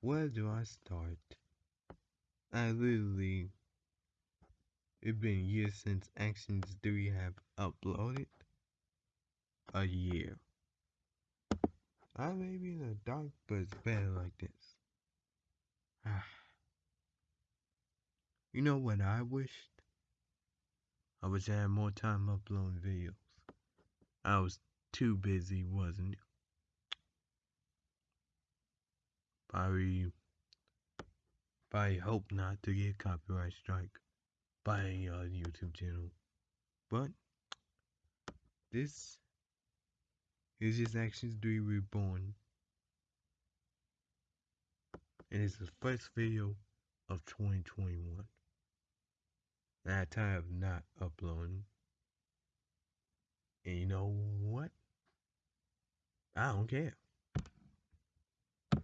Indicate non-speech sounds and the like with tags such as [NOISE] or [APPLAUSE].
where do I start? I literally, it's been years since Actions 3 have uploaded. A year. I may be in the dark, but it's better like this. [SIGHS] you know what I wished? I wish I had more time uploading videos. I was too busy, wasn't it? Probably, probably hope not to get copyright strike by any other uh, YouTube channel. But this is just Actions 3 Reborn. And it's the first video of 2021. That time of not uploading. And you know what? I don't care.